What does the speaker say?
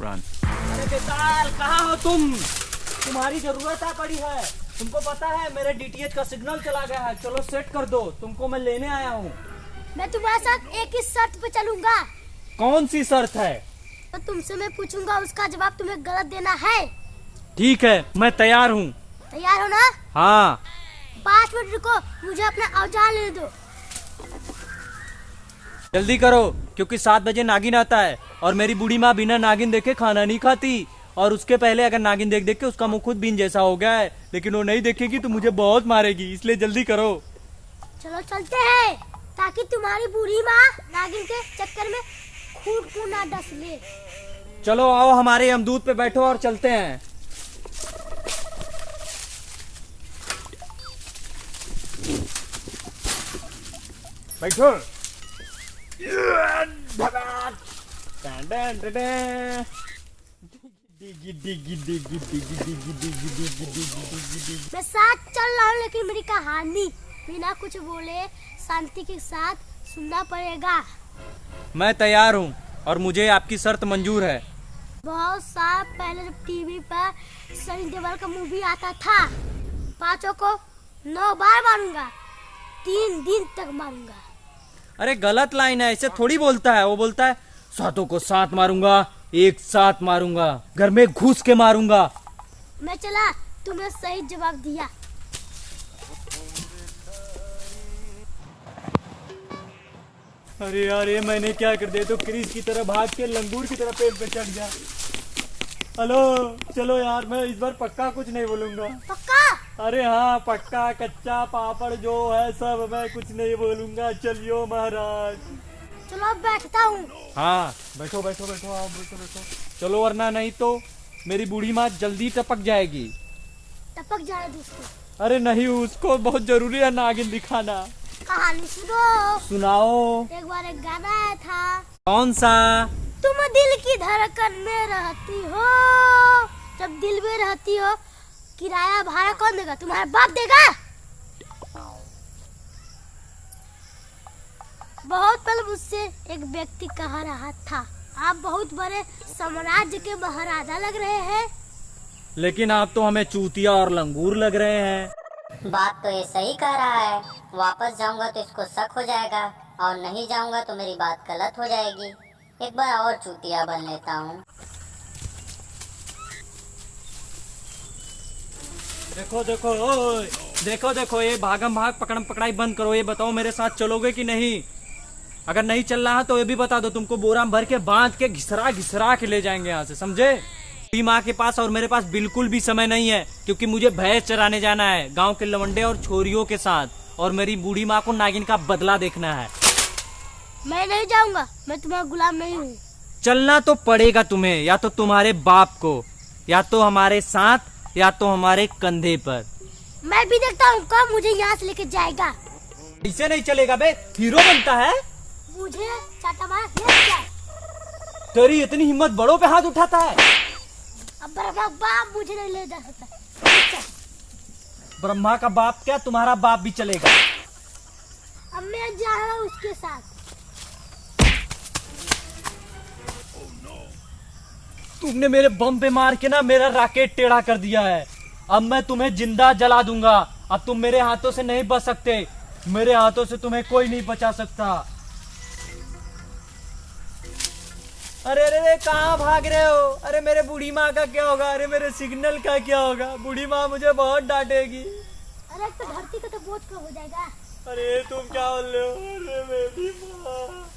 Run. अरे बेताल कहाँ हो तुम? तुम्हारी ज़रूरत आ पड़ी है। तुमको पता है मेरे डीटीएच का सिग्नल चला गया है। चलो सेट कर दो। तुमको मैं लेने आया हूँ। मैं तुम्हारे साथ एक ही शर्त पे चलूँगा। कौन सी शर्त है? तो तुमसे मैं पूछूँगा उसका जवाब तुम्हें गलत देना है। ठीक है मैं तैयार हूँ। तैयार हो ना? हाँ। पाँच मिनट रुको मुझे अपना औज़ार ले दो। जल्दी करो क्योंकि सात बजे नागिन आता है। और मेरी बूढ़ी माँ बिना नागिन देखे खाना नहीं खाती। और उसके पहले अगर नागिन देख देख के उसका मुँह खुद बीन जैसा हो गया है लेकिन वो नहीं देखेगी तो मुझे बहुत मारेगी इसलिए जल्दी करो। चलो चलते हैं ताकि तुम्हारी बूढ़ी माँ नागिन के चक्कर में खून को ना डस ले। चलो आओ हमारे यमदूत पे बैठो और चलते हैं। बैठो। मैं साथ चल रहा हूँ लेकिन मेरी कहानी बिना कुछ बोले शांति के साथ सुनना पड़ेगा। मैं तैयार हूँ और मुझे आपकी शर्त मंजूर है। बहुत साल पहले जब टीवी पर सनी देओल का मूवी आता था पाँचों को नौ बार मारूँगा तीन दिन तक मारूँगा। अरे गलत लाइन है ऐसे थोड़ी बोलता है वो बोलता है सातों को साथ मारूँगा एक साथ मारूँगा घर में घुस के मारूँगा। मैं चला तुमने सही जवाब दिया। अरे यार ये मैंने क्या कर दिया? तो क्रिस की तरह भाग के लंगूर की तरह पेड़ पे चढ़ गया। हेलो चलो यार मैं इस बार पक्का कुछ नहीं बोलूँगा। पक्का? अरे हाँ पक्का कच्चा पापड़ जो है सब मैं कुछ नहीं बोलूँगा। चलियो महाराज। चलो अब बैठता हूँ। हाँ बैठो बैठो बैठो आप बैठो बैठो। चलो वरना नहीं तो मेरी बूढ़ी माँ जल्दी टपक जाएगी। टपक जाए दोस्तों अरे नहीं उसको बहुत ज़रूरी है नागिन दिखाना। कहानी सुनो। सुनाओ। एक बार एक गाना आया था। कौन सा? तुम दिल की धड़कन में रहती हो। जब दिल में रहती हो किराया भाड़ा कौन देगा? तुम्हारा बाप देगा? बहुत पहले मुझसे एक व्यक्ति कह रहा था। आप बहुत बड़े साम्राज्य के महाराजा लग रहे हैं। लेकिन आप तो हमें चूतिया और लंगूर लग रहे हैं। बात तो ये सही कह रहा है। वापस जाऊँगा तो इसको शक हो जाएगा और नहीं जाऊँगा तो मेरी बात गलत हो जाएगी। एक बार और चूतिया बन लेता हूँ। देखो देखो ओए देखो देखो ये भागम भाग पकड़म पकड़ाई बंद करो। ये बताओ मेरे साथ चलोगे कि नहीं? अगर नहीं चल रहा है तो ये भी बता दो तुमको बोरा भर के बाँध के घिसरा घिसरा के ले जाएँगे यहाँ से समझे? मेरी माँ के पास और मेरे पास बिल्कुल भी समय नहीं है क्योंकि मुझे भैंस चराने जाना है गाँव के लवंडे और छोरियों के साथ और मेरी बूढ़ी माँ को नागिन का बदला देखना है। मैं नहीं जाऊँगा मैं तुम्हारा गुलाम नहीं हूँ। चलना तो पड़ेगा तुम्हें या तो तुम्हारे बाप को या तो हमारे साथ या तो हमारे कंधे पर। मैं भी देखता हूँ कब मुझे यहाँ से लेके जाएगा। इसे नहीं चलेगा बे हीरो बनता है। मुझे चाटा मार जाए तेरी इतनी हिम्मत बड़ों पे हाथ उठाता है। अब बड़ा बाप मुझे नहीं ले जा सकता। ब्रह्मा का बाप क्या तुम्हारा बाप भी चलेगा। अब मैं जा रहा हूँ उसके साथ। तुमने मेरे बम पे मार के ना मेरा राकेट टेढ़ा कर दिया है। अब मैं तुम्हें ज़िंदा जला दूँगा। अब तुम मेरे हाथों से नहीं बच सकते। मेरे हाथों से तुम्हें कोई नहीं बचा सकता। अरे अरे अरे कहाँ भाग रहे हो? अरे मेरे बूढ़ी माँ का क्या होगा? अरे मेरे सिग्नल का क्या होगा? बूढ़ी माँ मुझे बहुत डांटेगी। अरे तो धरती का तो बोझ कम हो जाएगा? अरे तुम क्या बोल रहे हो? अरे मेरी माँ।